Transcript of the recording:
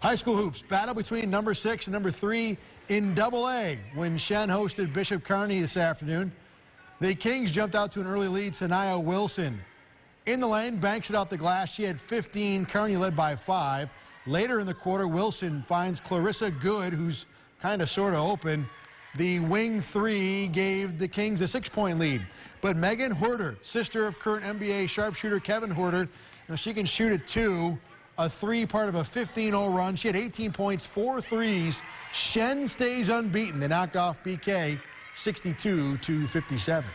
High school hoops battle between number six and number three in double A when Shen hosted Bishop Kearney this afternoon. The Kings jumped out to an early lead. Sanaya Wilson in the lane banks it off the glass. She had 15. Kearney led by five. Later in the quarter, Wilson finds Clarissa Good, who's kind of sort of open. The wing three gave the Kings a six-point lead. But Megan Huerter, sister of current NBA sharpshooter Kevin Huerter, she can shoot it two a three part of a 15-0 run. She had 18 points, four threes. Shen stays unbeaten. They knocked off BK 62 to 57.